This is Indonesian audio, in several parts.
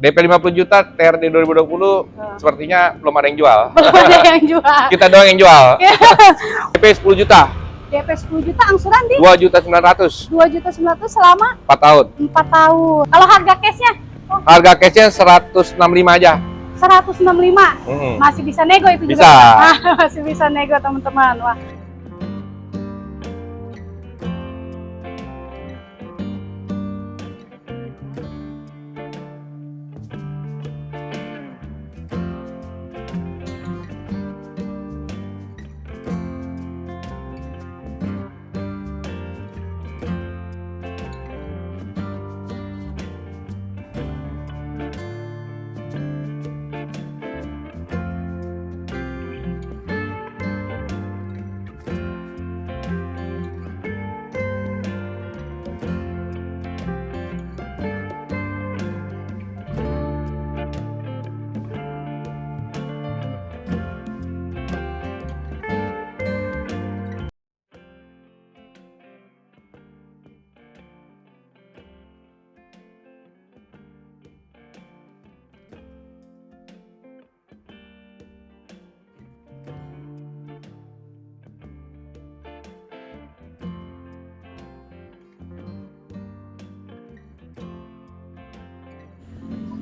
DP 50 juta, TRD 2020 sepertinya belum ada yang jual. Belum ada yang jual. Kita doang yang jual. DP 10 juta, DP 10 juta angsuran di 2 juta 900, 2 juta 900 selama 4 tahun. 4 tahun. Kalau harga cashnya oh, Harga cashnya 165 aja. 165 Mm-mm. masih bisa nego itu Bisa. juga. masih bisa nego teman-teman. Wah.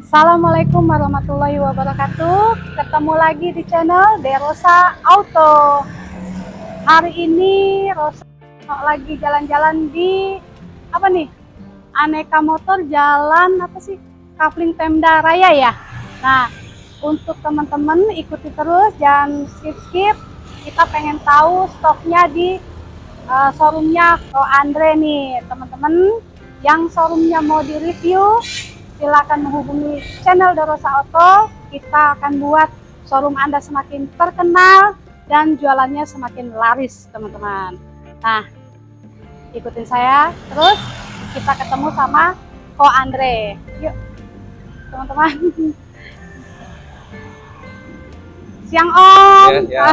Assalamualaikum warahmatullahi wabarakatuh. Ketemu lagi di channel Derosa Auto. Hari ini Rosa lagi jalan-jalan di apa nih? Aneka Motor Jalan apa sih? Kafling Pemda Raya ya. Nah, untuk teman-teman ikuti terus, jangan skip-skip. Kita pengen tahu stoknya di uh, showroomnya Ko Andre nih, teman-teman. Yang showroomnya mau di-review, silakan menghubungi channel Dorosa Auto. Kita akan buat showroom Anda semakin terkenal dan jualannya semakin laris, teman-teman. Nah, ikutin saya terus kita ketemu sama Ko Andre. Yuk, teman-teman. Siang Om. Ya, ya.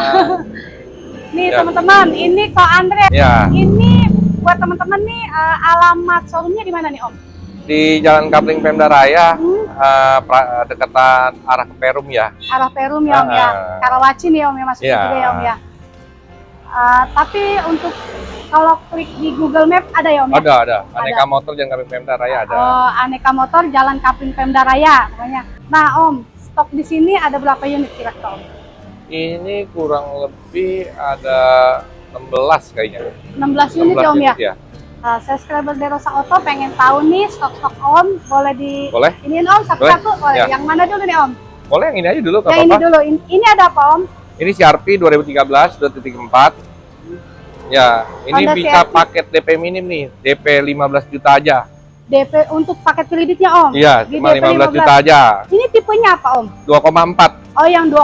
Nih Ya. teman-teman, ini Ko Andre. Ya, Ini buat teman-teman nih eh, alamat showroomnya di mana nih Om? Di Jalan Kapling Pemda Raya, Hmm, eh, pra- dekatan arah ke Perum ya. arah Perum ya Om ya. Ah. Karawaci nih Om ya masuk Iya. juga ya Om ya. Eh, tapi untuk kalau klik di Google Map ada ya Om ya? Ada, ada. Aneka motor Jalan Kapling Pemda Raya ada. Oh, aneka motor Jalan Kapling Pemda Raya pokoknya. Nah Om, stok di sini ada berapa unit kira-kira Om? Ini kurang lebih ada 16 kayaknya. 16 unit ya Om ya? ya. Uh, subscriber Derosa Auto pengen tahu nih stok-stok Om, boleh di Boleh? iniin Om satu-satu boleh. Ya. Yang mana dulu nih Om? Boleh yang ini aja dulu, Yang ini apa-apa. dulu. In- ini ada apa Om? Ini CRV 2013 2.4. Ya, ini Honda bisa CR-V. paket DP minim nih, DP 15 juta aja. DP untuk paket kreditnya Om? Iya, Di cuma DP 15 juta aja. Ini tipenya apa Om? 2,4 Oh yang 2,4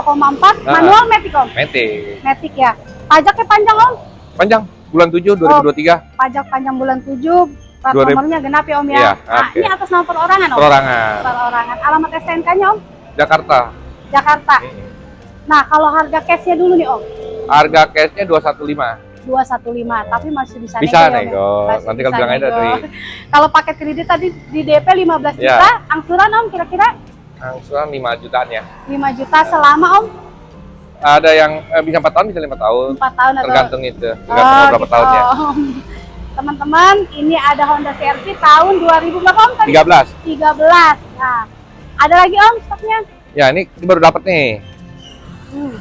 Nah. manual matic Om? Matic. Matic ya. Pajaknya panjang Om? Panjang bulan 7 2023 Pajak panjang bulan 7, plat 2000. nomornya genap ya Om ya. Iya, nah, oke. ini atas nama perorangan Om? perorangan Perorangan. Alamat STNK-nya Om? Jakarta. Jakarta. Nah, kalau harga cashnya dulu nih Om? Harga cashnya 215. 215, tapi masih bisa, Bisa nego, ya, Om, ya? nego. Masih Nanti kalau bilang aja nego. dari Kalau paket kredit tadi di DP 15 Iya. juta, angsuran Om kira-kira angsuran 5 jutaan ya. 5 juta selama Om? Ada yang eh, bisa 4 tahun, bisa 5 tahun. 4 tahun atau Tergantung itu, Oh, tergantung berapa gitu. tahunnya. Teman-teman, ini ada Honda CR-V tahun 2000 berapa Om tadi? 13. 13. Nah, ada lagi Om stoknya? Ya, ini ini baru dapat nih. Hmm.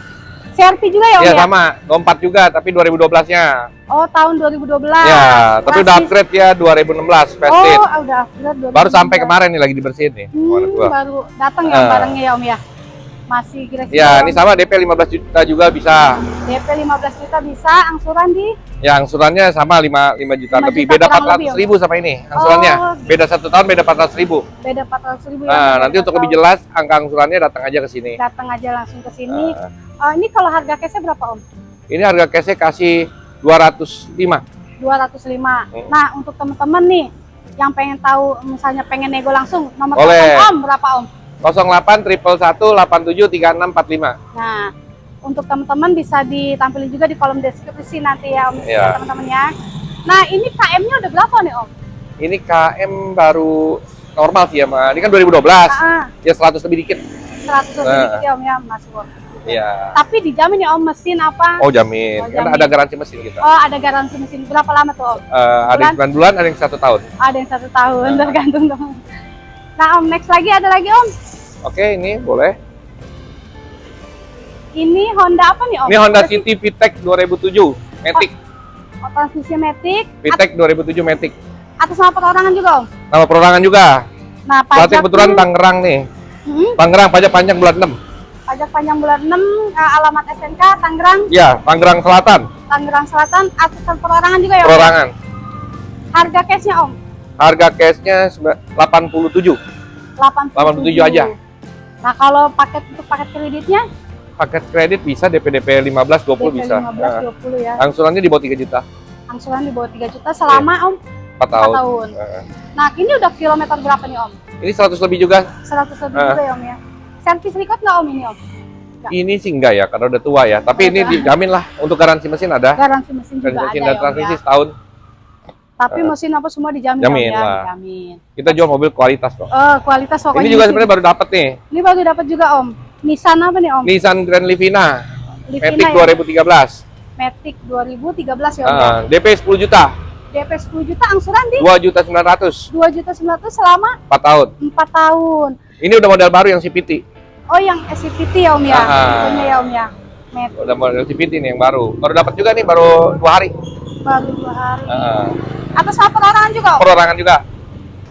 CR-V juga ya Om Iya ya? sama, 24 juga tapi 2012-nya. Oh, tahun 2012. Ya, tapi udah upgrade ya 2016 facelift. Oh, udah upgrade 2012. Baru sampai kemarin nih lagi dibersihin nih. Hmm, baru datang ya Ah. barangnya ya Om ya? Masih kira-kira Ya, ini sama DP 15 juta juga bisa. DP 15 juta bisa, angsuran di Ya, angsurannya sama 5, 5 juta 5 lebih. juta Beda kurang 400 lebih, Om. ribu sama ini angsurannya. Oh, Beda satu tahun, beda 400 ribu. beda 400 ribu ya. Nah, nanti untuk lebih jelas, angka angsurannya datang aja ke sini. datang aja langsung ke sini. Nah, Oh, ini kalau harga cashnya berapa Om? ini harga cashnya kasih 205. 205. Hmm. Nah, untuk teman-teman nih yang pengen tahu misalnya pengen nego langsung nomor telepon Om berapa Om? 08 triple 1 87 36 45. Nah, untuk teman-teman bisa ditampilin juga di kolom deskripsi nanti ya Om Iya. ya, teman-teman ya. Nah, ini KM-nya udah berapa nih Om? Ini KM baru normal sih ya, Ma. Ini kan 2012. Ah, Ya 100 lebih dikit. 100 lebih Nah. dikit ya Om ya, masuk Om. Iya. Tapi dijamin ya Om mesin apa? Oh, jamin. Oh, Kan jamin. ada garansi mesin kita. Oh, ada garansi mesin berapa lama tuh Om? Eh, ada yang 9 bulan, ada yang satu tahun. Ada yang satu tahun, Nah. tergantung teman. Nah Om, next lagi ada lagi Om. Oke, ini boleh. Ini Honda apa nih Om? Ini Honda Berarti- City VTEC 2007 Matic. Oh, transmisi Matic. VTEC 2007 Matic. Atas nama perorangan juga Om. Nama perorangan juga. Nah, Berarti pajak kebetulan Tangerang nih. Hmm, Tangerang pajak panjang bulan 6. pajak panjang bulan 6, eh, alamat SNK Tangerang, Ya, Tangerang Selatan. Tangerang Selatan, atas perorangan juga ya Om. Perorangan. Harga cashnya Om, Harga cashnya sembilan- 87. 87. 87 aja. Nah, kalau paket untuk paket kreditnya Paket kredit bisa DP DP 15 20 DP bisa. 15 Nah, 20 ya. angsurannya di bawah 3 juta. Angsuran di bawah 3 juta selama Om 4 4 tahun. tahun. Nah, ini udah kilometer berapa nih Om? ini 100 lebih juga. 100 lebih Ah. juga ya Om ya. Servis record nggak Om ini Om? Nggak. Ini sih enggak ya, karena udah tua ya. Tapi Oh, ini dijamin lah untuk garansi mesin ada. Garansi mesin juga Garansi ada mesin ya transmisi ya. setahun. Tapi Ah. mesin apa semua dijamin Jamin ya? lah. Dijamin. Kita jual mobil kualitas kok. Eh, kualitas pokoknya Ini juga sebenarnya baru dapat nih. Ini baru dapat juga Om. Nissan apa nih Om? Nissan Grand Livina Livina Matic ya? 2013. Matic 2013 ya Om ya. Ah, DP 10 juta, DP 10 juta angsuran di 2 juta 900, 2 juta 900 selama 4 tahun. 4 tahun. Ini udah model baru yang CPT. Oh yang SCPT ya Om ya? Ah. Tipenya ya Om ya? Matic Udah model CPT nih yang baru. Baru dapat juga nih baru dua hari. baru 2 hari. Ah, Atas nama perorangan juga Om? perorangan juga.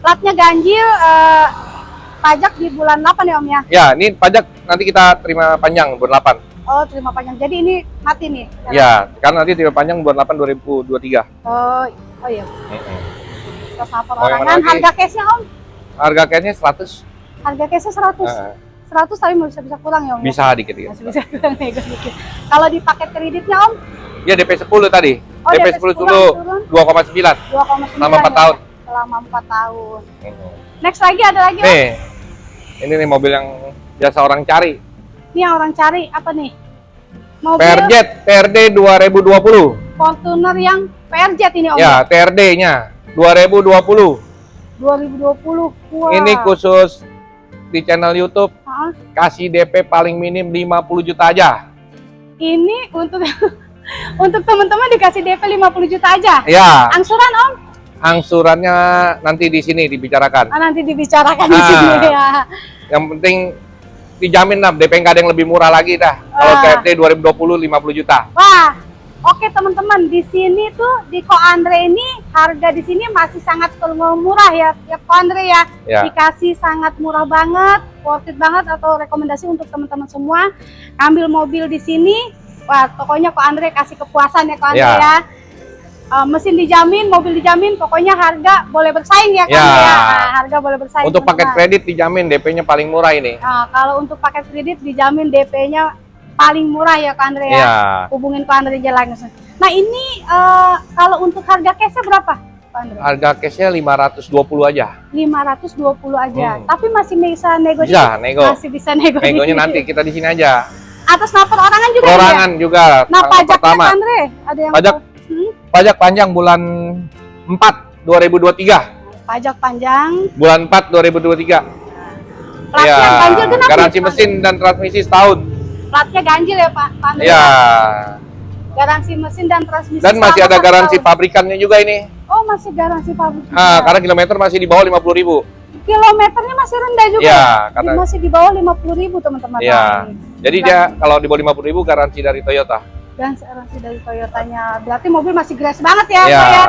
Platnya ganjil, eh, pajak di bulan 8 ya Om ya? Ya, ini pajak nanti kita terima panjang bulan 8. Oh terima panjang. Jadi ini mati nih? Ya, karena nanti terima panjang bulan 8 2023. Oh, oh iya. Yang mana perorangan. lagi? Harga cashnya Om? Harga cashnya 100. Harga cashnya 100. Ah, 100 tapi mau bisa bisa kurang ya Om? ya? bisa dikit dikit. Masih bisa kurang dikit. Kalau di paket kreditnya Om? Ya DP 10 tadi. Oh, DP DP 10 10 dulu turun. 2,9. 2,9 Selama 4 ya? tahun. Selama 4 tahun. Mm-mm. Next lagi ada lagi? Nih, ini nih mobil yang biasa orang cari. Ini yang orang cari apa nih? Mobil Perjet TRD 2020. Fortuner yang PRJ ini Om? Ya, TRD-nya 2020. 2020. Wah. Ini khusus di channel YouTube Hah? kasih DP paling minim 50 juta aja. Ini untuk untuk teman-teman dikasih DP 50 juta aja. Ya, Angsuran Om? angsurannya nanti di sini dibicarakan. Ah, nanti dibicarakan di Ah. sini ya. Yang penting dijamin lah DP nggak ada yang lebih murah lagi dah. Kalau. TRD 2020 50 juta. Wah, oke teman-teman di sini tuh di Ko Andre ini harga di sini masih sangat murah ya, ya Ko Andre ya. Ya. Dikasih sangat murah banget, worth it banget atau rekomendasi untuk teman-teman semua ambil mobil di sini. Wah, pokoknya Ko Andre kasih kepuasan ya Ko Andre Ya. ya. Eh, mesin dijamin, mobil dijamin, pokoknya harga boleh bersaing ya Ya. Andre ya. Nah, harga boleh bersaing. Untuk paket teman-teman. kredit dijamin DP-nya paling murah ini. Nah, kalau untuk paket kredit dijamin DP-nya paling murah ya Ko Andre ya Ya. hubungin Ko Andre aja langsung. Nah ini eh, kalau untuk harga cashnya berapa Andre? Harga cashnya 520 aja. 520 aja. Hmm. Tapi masih bisa nego Bisa, nego. Masih bisa nego Negonya nanti kita di sini aja. Atas nama perorangan juga Perorangan juga. ya? Nah tanggal pajaknya pertama. Andre ada yang Pajak. Hmm? Pajak panjang bulan 4 2023. pajak panjang. Bulan 4 2023. Platnya ganjil genap Iya. garansi Andre? mesin dan transmisi setahun. Platnya ganjil ya Pak Andre? Ya. Garansi mesin dan transmisi. Dan masih ada garansi tahun. pabrikannya juga ini. Oh masih garansi pabrik. Ah, juga. karena kilometer masih di bawah 50 ribu. Kilometernya masih rendah juga. Ya, karena masih di bawah 50.000 ribu teman-teman. ya. Nah, Jadi dia kalau di bawah 50 ribu garansi dari Toyota. dan garansi dari Toyotanya. Berarti mobil masih grass banget ya, Ya. Pak ya?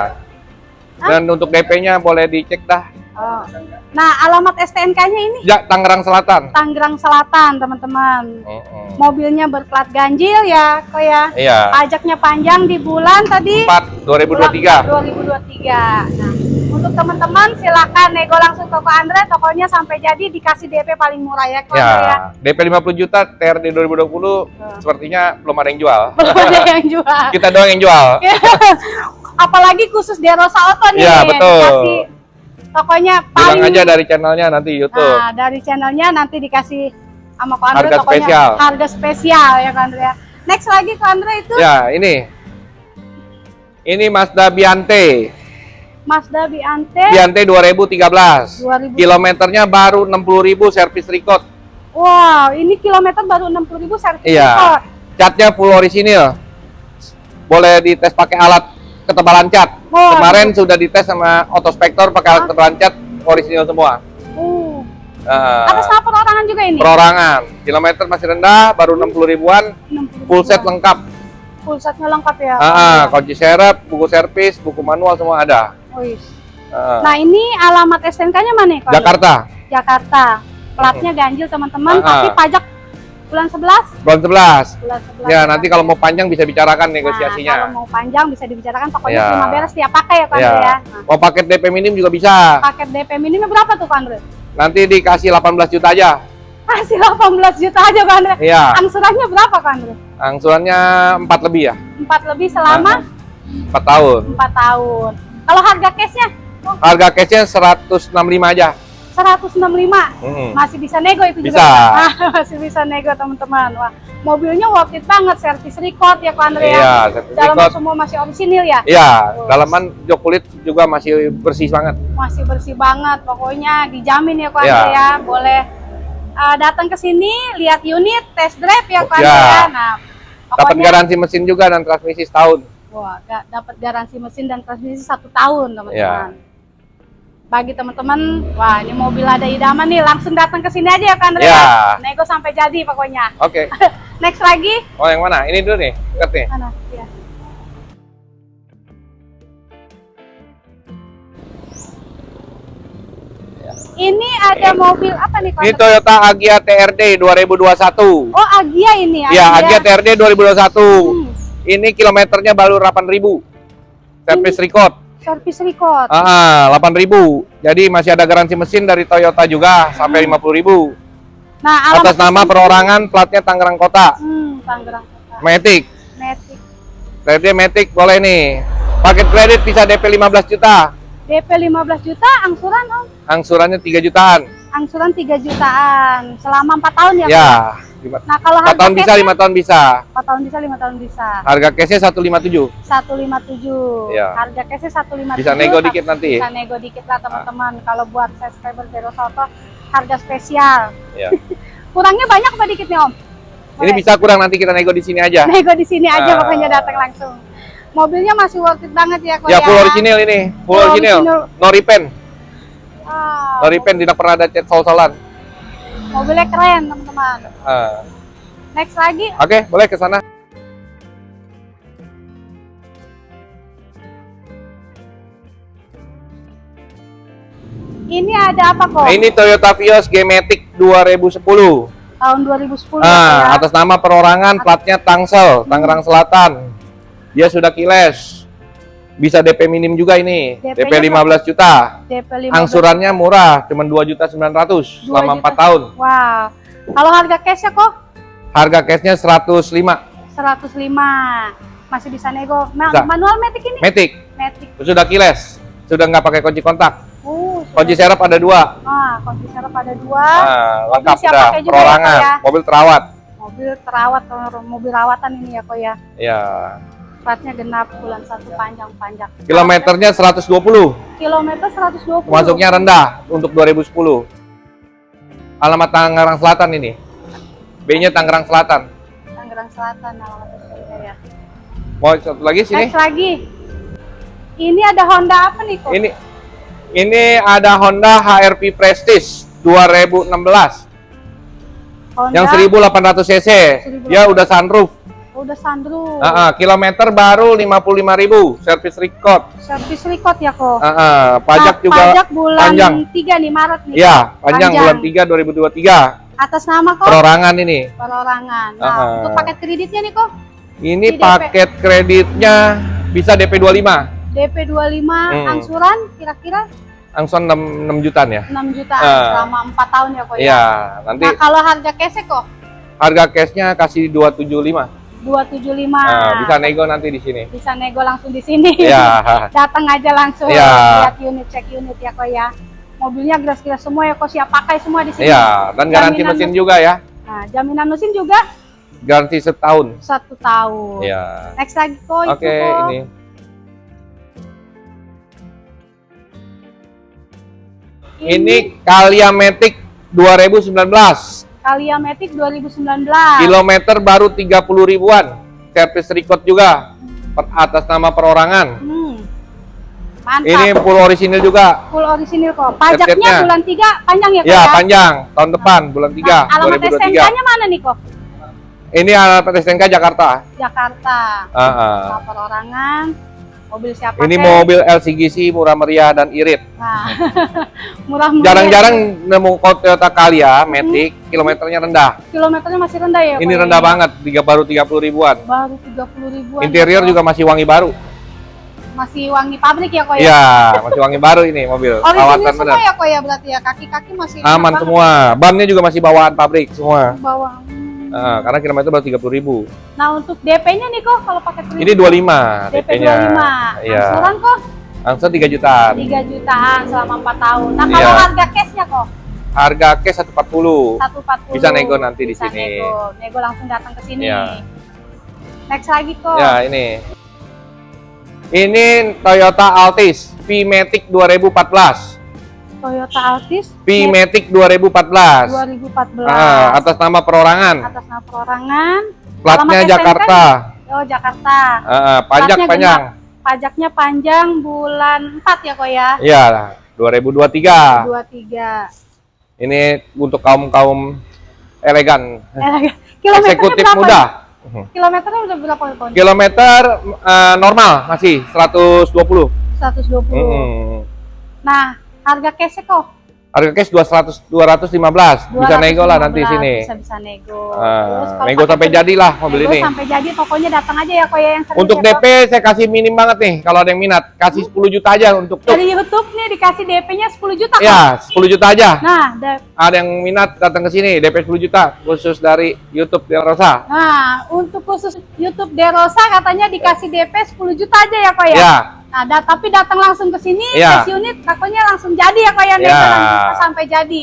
Dan untuk DP-nya boleh dicek dah. Oh. Nah, alamat STNK-nya ini Ya, Tangerang Selatan. Tangerang Selatan, teman-teman. Mm-mm. Mobilnya berplat ganjil ya, kok ya. Iya. Pajaknya panjang di bulan tadi 4 2023. bulan 2023. Nah, untuk teman-teman silakan nego langsung ke Ko Andre, tokonya sampai jadi dikasih DP paling murah ya, Ko Andre ya. Ya, DP 50 juta, TRD 2020 sepertinya belum ada yang jual. Belum ada yang jual. Kita doang yang jual. Apalagi khusus di Rosa Auto nih. Iya, betul. Dikasih Bilang paling aja dari channelnya nanti YouTube. Nah, dari channelnya nanti dikasih sama Ko Andre Harga spesial. harga spesial ya Ko Andre ya. Next lagi Ko Andre itu Ya, ini. Ini Mazda Biante. Mazda Biante Biante 2013. 2000. Kilometernya baru 60.000 servis record. Wow, ini kilometer baru 60.000 servis Iya. record. Catnya full orisinil. Boleh dites pakai alat ketebalan cat. Wah, Kemarin sudah dites sama Autospector pakai alat Ah. ketebalan cat orisinil semua. Uh, Nah, atas perorangan juga ini. perorangan. Kilometer masih rendah, baru 60 ribuan. 60.000. Full set lengkap. Full setnya lengkap ya. Ah, ah, kunci serep, buku servis, buku manual semua ada. Wih. Ah, Nah, ini alamat STNK-nya mana? Kak? Jakarta, Jakarta. Platnya ganjil teman-teman, Ah, ah. tapi pajak bulan 11. bulan 11. Bulan 11. Ya, nanti kalau mau panjang bisa bicarakan Nah, negosiasinya. kalau mau panjang bisa dibicarakan pokoknya Ya. terima beres tiap pakai ya Pak Ya. Andre ya. Nah, Mau paket DP minim juga bisa. paket DP minimnya berapa tuh Pak Andre? Nanti dikasih 18 juta aja. Kasih 18 juta aja Pak Andre. Iya, Angsurannya berapa Pak Andre? angsurannya 4 lebih ya, 4 lebih selama 4 tahun. 4 tahun. Kalau harga cashnya oh, Harga cashnya 165 aja. 165 Mm. masih bisa nego itu juga Bisa. ya? masih bisa nego teman-teman wah mobilnya worth it banget servis record ya Pak Andre ya Iya, dalam record. semua masih orisinil ya Iya, dalaman jok kulit juga masih bersih banget. masih bersih banget pokoknya dijamin ya Pak Iya. Andre ya boleh uh, datang ke sini lihat unit test drive ya Pak Iya. Andre ya nah Dapat pokoknya garansi mesin juga dan transmisi setahun. wah dapat garansi mesin dan transmisi satu tahun teman-teman Iya. Bagi teman-teman wah ini mobil ada idaman nih langsung datang ke sini aja ya Pak Andre Iya. ya nego sampai jadi pokoknya Oke. next lagi Oh, yang mana? Ini dulu nih, dekat nih. mana ya Ini ada mobil apa nih Pak? Ini Toyota Agya TRD 2021. Oh Agia ini Iya, Agya TRD 2021. Hmm, Ini kilometernya baru 8.000. Service record. Service record. Ah, 8.000. Jadi masih ada garansi mesin dari Toyota juga sampai 50.000. Nah alamat Atas nama perorangan, platnya Tangerang Kota. Hmm, Tangerang Kota. Matic. Matic. TRD Matic boleh nih. Paket kredit bisa DP 15 juta. DP 15 juta, angsuran Om. Angsurannya 3 jutaan. Angsuran 3 jutaan selama 4 tahun ya. Pak? Ya, lima, Nah kalau 4 harga tahun bisa, 5 tahun bisa. 4 tahun bisa, 5 tahun bisa. Harga cashnya 157. 157. Iya. Harga cashnya 157. Bisa nego dikit nanti. Bisa nego dikit lah teman-teman. Kalau buat subscriber Vero Soto harga spesial. Ya. Kurangnya banyak apa dikit nih Om? Ini Boleh. bisa kurang nanti kita nego di sini aja. nego di sini aja Ah. pokoknya datang langsung. Mobilnya masih worth it banget ya kok Ya full original ini, full Full original. original. No repaint. Wow. No repaint tidak pernah ada cat sol-solan. Mobilnya keren teman-teman. Ah. Next lagi Oke, boleh ke sana. ini ada apa kok? Nah, ini Toyota Vios G-Matic 2010. Tahun 2010 Ah, ya. atas nama perorangan, platnya Tangsel, Tangerang Selatan. Dia sudah kiles. Bisa DP minim juga ini. DP-nya DP 15 juta. DP 15. Angsurannya murah, cuma 2 juta 900 selama 4 tahun. Wow. Kalau harga cashnya kok Harga cashnya 105. 105. Masih bisa nego. Ma- Bisa. manual matic ini? Matic, Matic. sudah kiles. Sudah nggak pakai kunci kontak. Uh, Kunci serep ada dua. Ah, kunci serep ada dua. Nah, lengkap sudah. ya, Perorangan, Pak, ya? mobil terawat. Mobil terawat, mobil rawatan ini ya kok ya. Ya. Platnya genap bulan satu panjang-panjang. Kilometernya 120. Kilometer 120. Masuknya rendah untuk 2010. Alamat Tangerang Selatan ini. B-nya Tangerang Selatan. Tangerang Selatan alamat ya. Mau satu lagi sini? Next lagi. Ini ada Honda apa nih kok? Ini ini ada Honda HRV Prestige 2016 Honda yang 1800 cc. Dia udah sunroof. Udah sunroof. Ah, ah, kilometer baru 55.000 service record. Service record ya kok. Ah, ah, pajak Nah, juga pajak bulan panjang. 3 nih Maret nih. Iya, panjang, Panjang. bulan 3 2023. Atas nama kok Perorangan ini. perorangan. Nah, Ah, ah. untuk paket kreditnya nih kok Ini Di DP. paket kreditnya bisa DP 25. DP 25 Hmm. angsuran kira-kira Angsuran 6, 6 jutaan ya. 6 jutaan Ah. selama 4 tahun ya kok ya. Iya, nanti Nah, kalau harga cash kok harga cashnya kasih 275. 275. Nah, bisa nego nanti di sini. Bisa nego langsung di sini. Iya. Datang aja langsung Iya. lihat unit, cek unit ya kok ya. Mobilnya geras-geras semua ya kok siap pakai semua di sini. Iya, dan garansi Jaminan mesin mesin. juga ya. Nah, jaminan mesin juga Garansi setahun. satu tahun. Iya. Next lagi kok Oke, itu kok. ini. Ini Kalia Matic 2019. Kalia Matic 2019. Kilometer baru 30 ribuan. Servis record juga. Per- Atas nama perorangan. Hmm. Mantap. Ini full orisinil juga. full orisinil kok. Pajaknya bulan 3 panjang ya kok Ya, panjang. Tahun depan bulan 3 Nah, alamat 2023. STNK-nya mana nih kok? Ini alamat STNK Jakarta. Jakarta. Ah, ah. Nah, perorangan. Mobil siapa? Ini mobil LCGC murah meriah dan irit. Nah, murah meriah. Jarang-jarang nemu Toyota Calya Matic kilometernya rendah. Kilometernya masih rendah ya? Ini Kok, ya? rendah banget, tiga baru 30 ribuan. Baru 30 ribuan. Interior ya, juga masih wangi baru. masih wangi pabrik ya kok ya? Iya, masih wangi baru ini mobil. Original Perawatan semua benar. ya kok ya berarti ya kaki-kaki masih Aman banget semua. Bannya juga masih bawaan pabrik semua. Bawah. Nah, karena kilometer baru 30 ribu. Nah untuk DP-nya nih kok kalau pakai kredit Ini 25 DP DP-nya. 25. Iya. Angsuran kok Langsung 3 jutaan. 3 jutaan selama 4 tahun. Nah kalau Iya. harga cashnya kok Harga cash 140. 140. Bisa nego nanti di Bisa sini. Nego. nego langsung datang ke sini. Iya. Next lagi kok. Ya, ini. Ini Toyota Altis V-Matic 2014. Toyota Altis V-Matic 2014. 2014. Ah, atas nama perorangan. atas nama perorangan. Platnya Jakarta. Oh Jakarta. Ah, ah, pajak Platnya panjang. Pajaknya panjang bulan 4 ya kok ya. Iya, 2023. 23. Ini untuk kaum-kaum elegan, kilometernya eksekutif berapa? muda. Kilometernya udah berapa kok? Kilometer eh, normal masih 120. 120. Mm. Nah, harga cashnya kok? Harga cash 200 215. Bisa nego lah nanti 215, sini. Bisa bisa nego. Ah, Terus nego sampai jadilah mobil nego ini. sampai jadi pokoknya datang aja ya kok ya yang Untuk ya, DP saya kasih minim banget nih kalau ada yang minat. Kasih 10 juta aja untuk Kok. Dari YouTube nih dikasih DP-nya 10 juta kok. Ya, 10 juta aja. Nah, da- Ada yang minat datang ke sini DP 10 juta khusus dari YouTube Del Rosa. nah, untuk khusus YouTube Derosa katanya dikasih DP 10 juta aja ya kok ya. Ya, Nah, tapi datang langsung ke sini, Iya. cash unit takutnya langsung jadi ya kok ya, Iya. bisa sampai jadi.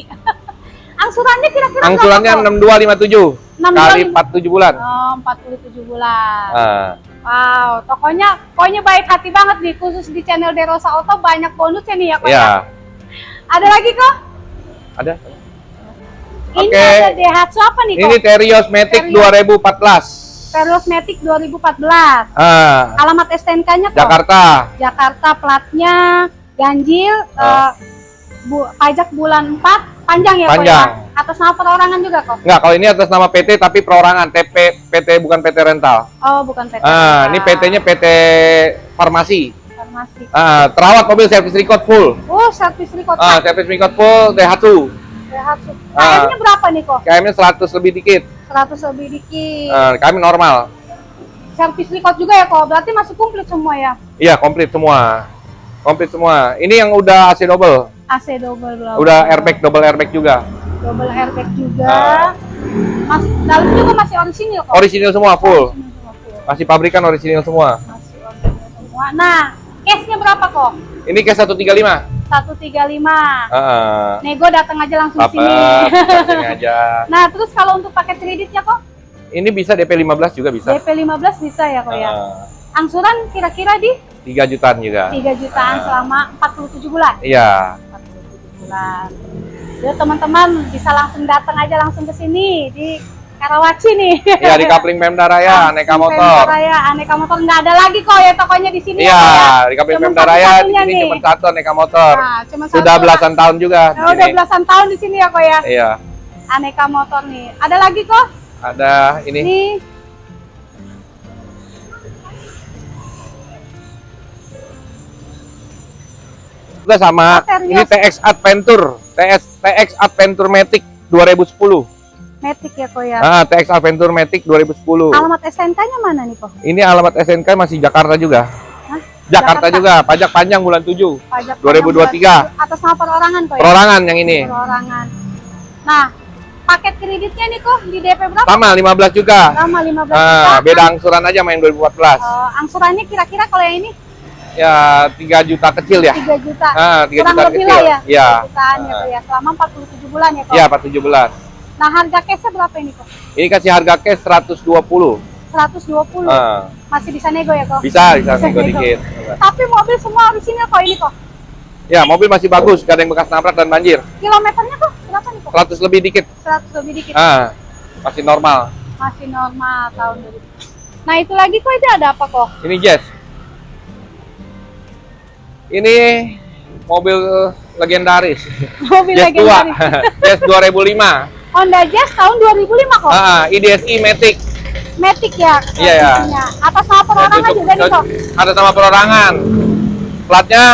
Angsurannya kira-kira angsurannya berapa, kok? 6257 kali 6257. 47 bulan. Oh, 47 bulan. Ah, Wow, tokonya pokoknya baik hati banget nih khusus di channel Derosa Auto banyak bonusnya nih ya kok ya. ya, Ada lagi kok? ada. Ini Oke. ada Daihatsu apa nih kok? Ini Terios Matic Terios. 2014. Terios Matic 2014. Ah, Alamat STNK-nya? Jakarta. Jakarta platnya ganjil Ah. eh, bu, pajak bulan 4 panjang ya Panjang. kok ya? Atas nama perorangan juga kok? Enggak, kalau ini atas nama PT tapi perorangan, TP PT bukan PT rental. Oh, bukan PT. Ah, ini PT-nya PT Farmasi. Farmasi. Ah, terawat mobil servis record full. Oh, servis record Ah, servis record full Daihatsu. Daihatsu. KM-nya berapa nih kok? KM-nya 100 lebih dikit. 100 lebih dikit. Ah, kami normal. Servis record juga ya kok? Berarti masih komplit semua ya? Iya, komplit semua. Komplit semua. Ini yang udah AC double. AC double belum. Udah airbag double airbag juga. Double airbag juga. Ah. Mas, dalam juga masih orisinil kok. Original semua full. Orisinil semua full. Masih pabrikan original semua. Masih orisinil semua. Nah, cashnya berapa kok? Ini cash 135. 135. Heeh. Nego datang aja langsung Apa? sini. Datang aja. nah, terus kalau untuk paket kreditnya kok? Ini bisa DP 15 juga bisa. DP 15 bisa ya kok ya? Heeh. Angsuran kira-kira di 3 jutaan juga. 3 jutaan Ah. selama 47 bulan. Iya. 47 bulan. Jadi teman-teman bisa langsung datang aja langsung ke sini di Karawaci nih. Iya di Kapling Pemda Raya, Aneka Pemda Motor. Raya, aneka motor nggak ada lagi kok ya tokonya di sini. Iya, ya, ya? di Kapling Pemda Raya di sini cuma satu Aneka Motor. Nah, cuma Sudah satu. belasan tahun juga di Oh, udah belasan tahun di sini ya kok ya. Iya. Aneka motor nih. Ada lagi kok? Ada ini. Ini juga sama. Material. Ini TX Adventure, TX TX Adventure Matic 2010. Matic ya kok ya. Ah, TX Adventure Matic 2010. Alamat SNK-nya mana nih kok? Ini alamat SNK masih Jakarta juga. Hah? Jakarta, Jakarta? juga, pajak panjang bulan 7. Pajak 2023. Atas nama perorangan kok ya? Perorangan yang ini. Perorangan. Nah, paket kreditnya nih kok di DP berapa? Sama 15 juga. Sama 15 juta. Ah, beda angsuran aja main 2014. Eh, angsurannya kira-kira kalau yang ini Ya 3 juta kecil ya. 3 juta. Ah, 3 Kurang juta lebih kecil. lah ya. Iya. 3 jutaan ya kok ya. Selama 47 bulan ya kok. Iya, 417. Nah, harga cashnya berapa ini kok? Ini kasih harga cash 120. 120. Ah, Masih bisa nego ya kok? bisa, bisa Bisa nego nego. dikit. Tapi mobil semua orisinil kok ini kok. Ya, mobil masih bagus, gak ada yang bekas nabrak dan banjir. Kilometernya kok berapa nih kok? 100 lebih dikit. 100 lebih dikit. Ah, masih normal. Masih normal tahun 2000. Nah itu lagi kok itu ada apa kok? Ini Jazz. Ini mobil legendaris. Mobil Jazz legendaris. Jazz 2005. Honda Jazz tahun 2005 kok. Ah, IDSI Matic. Matic ya. Iya, ya. kondisinya. Atas nama perorangan juga nih kok. Ada sama perorangan. Platnya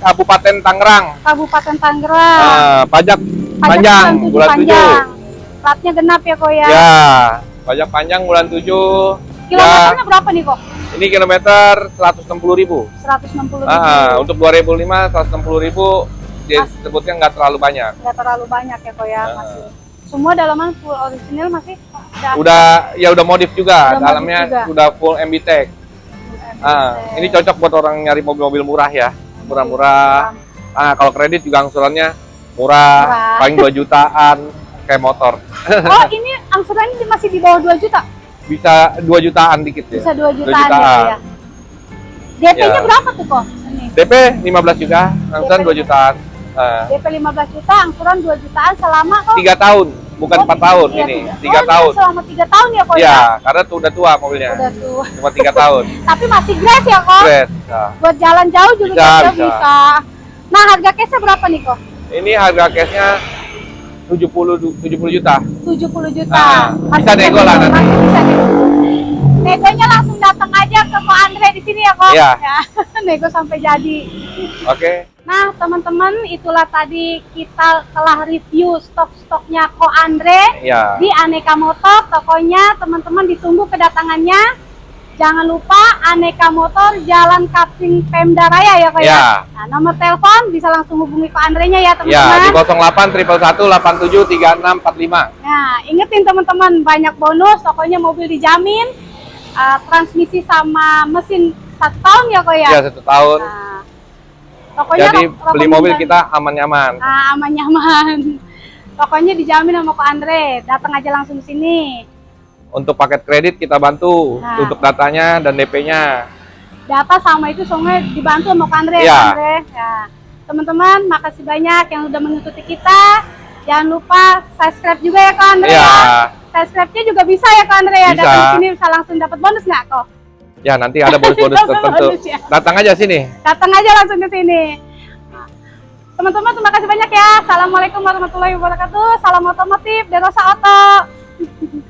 Kabupaten Tangerang. Kabupaten Tangerang. Ah, pajak, Pajak panjang tujuh bulan 7. panjang. Platnya genap ya kok ya. Ya, pajak panjang bulan 7. Kilometernya berapa nih kok? Ini kilometer 160.000 ribu. 160 ribu. Ah, untuk 2005 160.000 ribu disebutnya nggak terlalu banyak. Nggak terlalu banyak ya kok ya Ah. masih. Semua dalaman full original masih. Udah Udah ya udah modif juga, Udah modif dalamnya juga. udah full MB Tech. Ah, ini cocok buat orang nyari mobil-mobil murah ya. Murah-murah. Ah, kalau kredit juga angsurannya murah, Murah. paling 2 jutaan kayak motor. Oh ini angsurannya masih di bawah 2 juta? Bisa 2 jutaan dikit ya. Bisa 2 jutaan, jutaan. ya. DP-nya Ya. berapa tuh kok? Ini. DP 15 juta, angsuran DP 2 jutaan. Ah, DP 15 juta, angsuran 2 jutaan selama kok. 3 tahun, bukan Oh, 4 tahun iya, ini. tiga. 3 Oh, tahun. ini Selama 3 tahun ya kok ya? Iya, karena tuh udah tua mobilnya. Udah tuh. Cuma 3 tahun. Tapi masih grace ya kok? Keren. Nah, Buat jalan jauh juga Bisa, bisa, bisa. Nah harga case-nya berapa nih kok? ini harga cashnya 70 du- 70 juta. 70 juta. Ah, bisa nego lah nanti. Masih bisa nego. Negonya langsung datang aja ke Ko Andre di sini ya kok. Iya. Ya, nego sampai jadi. Oke. Nah teman-teman itulah tadi kita telah review stok-stoknya Ko Andre Ya. di Aneka Motor. Tokonya teman-teman ditunggu kedatangannya. Jangan lupa Aneka Motor Jalan Kapling Pemda Raya ya kok ya. Ya. Nah, nomor telepon bisa langsung hubungi Ko Andre-nya ya Ya, teman-teman. di 08 111 87 3645. Nah, ingetin teman-teman banyak bonus, pokoknya mobil dijamin, uh, transmisi sama mesin satu tahun ya kok ya. Ya, satu tahun. Nah, pokoknya Jadi beli mobil kita aman-nyaman. Nah, aman nyaman. Pokoknya dijamin sama Kok Andre. Datang aja langsung sini. Untuk paket kredit kita bantu Nah. untuk datanya dan DP-nya. Data sama itu semuanya dibantu sama Kok Andre. Kok Andre. Ya. Teman-teman, makasih banyak yang udah mengikuti kita. Jangan lupa subscribe juga ya Kak Andre Iya. ya. Subscribe-nya juga bisa ya Kak Andre ya. Datang sini bisa langsung dapat bonus nggak kok? Ya, nanti ada bonus-bonus tertentu. Bonus ya. Datang aja sini. datang aja langsung ke sini. Nah, Teman-teman terima kasih banyak ya. Assalamualaikum warahmatullahi wabarakatuh. Salam otomotif Derosa Auto.